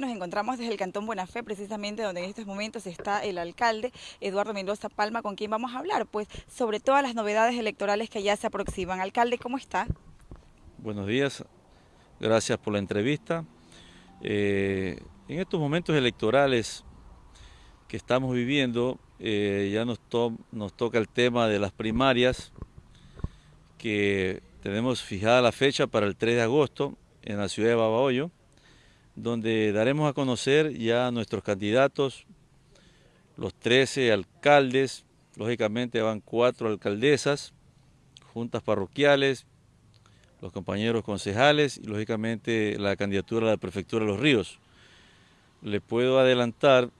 Nos encontramos desde el Cantón Buena Fe, precisamente donde en estos momentos está el alcalde Eduardo Mendoza Palma, con quien vamos a hablar, pues sobre todas las novedades electorales que ya se aproximan. Alcalde, ¿cómo está? Buenos días, gracias por la entrevista. Eh, en estos momentos electorales que estamos viviendo, eh, ya nos, nos toca el tema de las primarias, que tenemos fijada la fecha para el 3 de agosto en la ciudad de Babahoyo donde daremos a conocer ya a nuestros candidatos, los 13 alcaldes, lógicamente van cuatro alcaldesas, juntas parroquiales, los compañeros concejales y lógicamente la candidatura a la prefectura de los ríos. Le puedo adelantar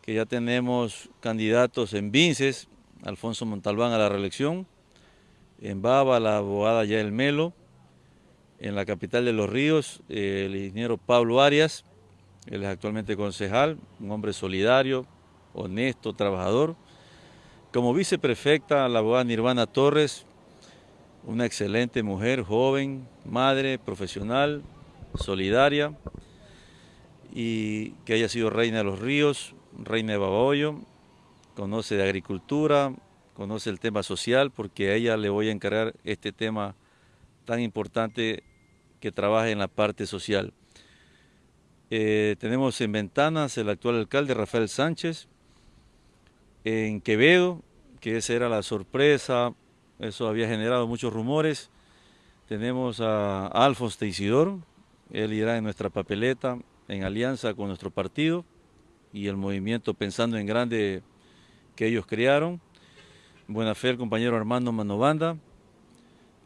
que ya tenemos candidatos en Vinces, Alfonso Montalbán a la reelección, en Baba la abogada Yael Melo, en la capital de Los Ríos, el ingeniero Pablo Arias, él es actualmente concejal, un hombre solidario, honesto, trabajador. Como viceprefecta, la abogada Nirvana Torres, una excelente mujer, joven, madre, profesional, solidaria, y que haya sido reina de los ríos, reina de Babahoyo, conoce de agricultura, conoce el tema social, porque a ella le voy a encargar este tema tan importante que trabaja en la parte social. Eh, tenemos en Ventanas el actual alcalde Rafael Sánchez, en Quevedo, que esa era la sorpresa, eso había generado muchos rumores. Tenemos a Alfonso Teisidor, él irá en nuestra papeleta en alianza con nuestro partido y el movimiento Pensando en Grande que ellos crearon. Buena fe el compañero Armando Manovanda,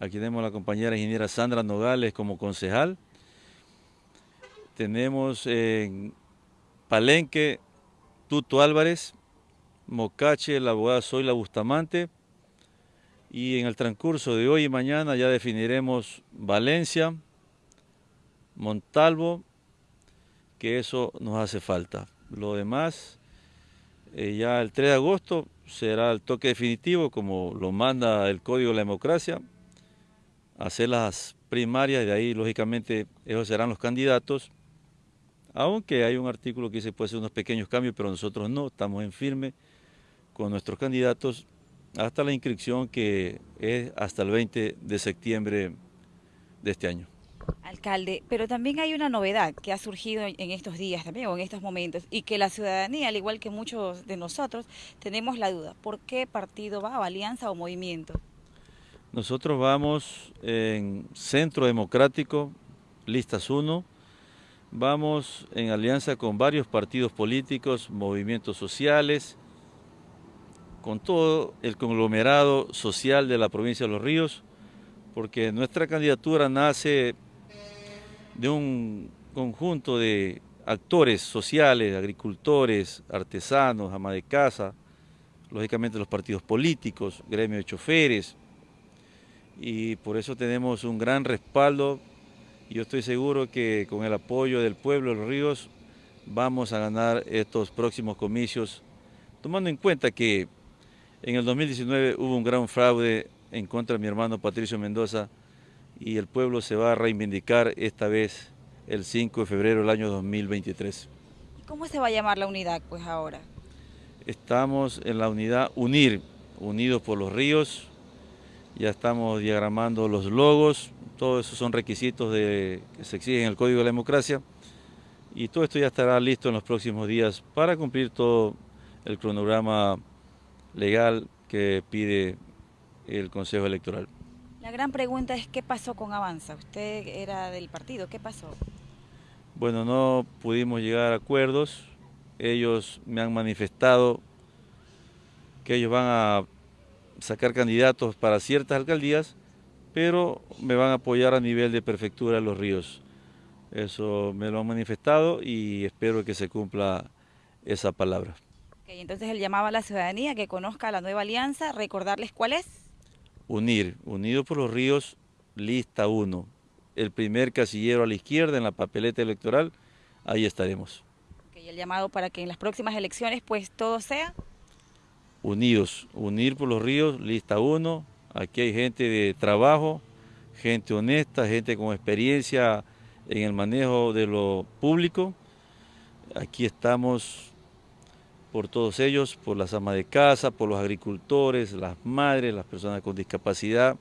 Aquí tenemos a la compañera ingeniera Sandra Nogales como concejal. Tenemos en Palenque Tuto Álvarez, Mocache, la abogada Zoila Bustamante. Y en el transcurso de hoy y mañana ya definiremos Valencia, Montalvo, que eso nos hace falta. Lo demás, eh, ya el 3 de agosto será el toque definitivo, como lo manda el Código de la Democracia, hacer las primarias de ahí lógicamente ellos serán los candidatos, aunque hay un artículo que dice puede ser unos pequeños cambios, pero nosotros no, estamos en firme con nuestros candidatos hasta la inscripción que es hasta el 20 de septiembre de este año. Alcalde, pero también hay una novedad que ha surgido en estos días también o en estos momentos y que la ciudadanía, al igual que muchos de nosotros, tenemos la duda. ¿Por qué partido va, o alianza o movimiento? Nosotros vamos en Centro Democrático, listas 1, vamos en alianza con varios partidos políticos, movimientos sociales, con todo el conglomerado social de la provincia de Los Ríos, porque nuestra candidatura nace de un conjunto de actores sociales, agricultores, artesanos, ama de casa, lógicamente los partidos políticos, gremio de choferes, y por eso tenemos un gran respaldo. Yo estoy seguro que con el apoyo del pueblo de Los Ríos vamos a ganar estos próximos comicios, tomando en cuenta que en el 2019 hubo un gran fraude en contra de mi hermano Patricio Mendoza y el pueblo se va a reivindicar esta vez el 5 de febrero del año 2023. ¿Cómo se va a llamar la unidad pues ahora? Estamos en la unidad UNIR, Unidos por los Ríos, ya estamos diagramando los logos, todos esos son requisitos de, que se exigen en el Código de la Democracia y todo esto ya estará listo en los próximos días para cumplir todo el cronograma legal que pide el Consejo Electoral. La gran pregunta es qué pasó con Avanza. Usted era del partido, ¿qué pasó? Bueno, no pudimos llegar a acuerdos. Ellos me han manifestado que ellos van a sacar candidatos para ciertas alcaldías, pero me van a apoyar a nivel de prefectura de Los Ríos. Eso me lo han manifestado y espero que se cumpla esa palabra. entonces él llamaba a la ciudadanía que conozca la nueva alianza, recordarles cuál es. Unir, Unido por los Ríos, lista 1. El primer casillero a la izquierda en la papeleta electoral, ahí estaremos. y el llamado para que en las próximas elecciones pues todo sea unidos, unir por los ríos, lista 1, aquí hay gente de trabajo, gente honesta, gente con experiencia en el manejo de lo público Aquí estamos por todos ellos, por las amas de casa, por los agricultores, las madres, las personas con discapacidad,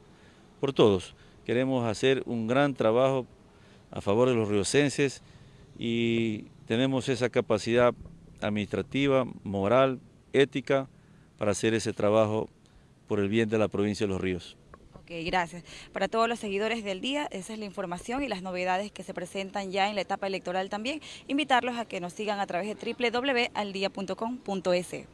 por todos. Queremos hacer un gran trabajo a favor de los riocenses y tenemos esa capacidad administrativa, moral, ética para hacer ese trabajo por el bien de la provincia de Los Ríos. Ok, gracias. Para todos los seguidores del día, esa es la información y las novedades que se presentan ya en la etapa electoral también. Invitarlos a que nos sigan a través de www.aldia.com.es.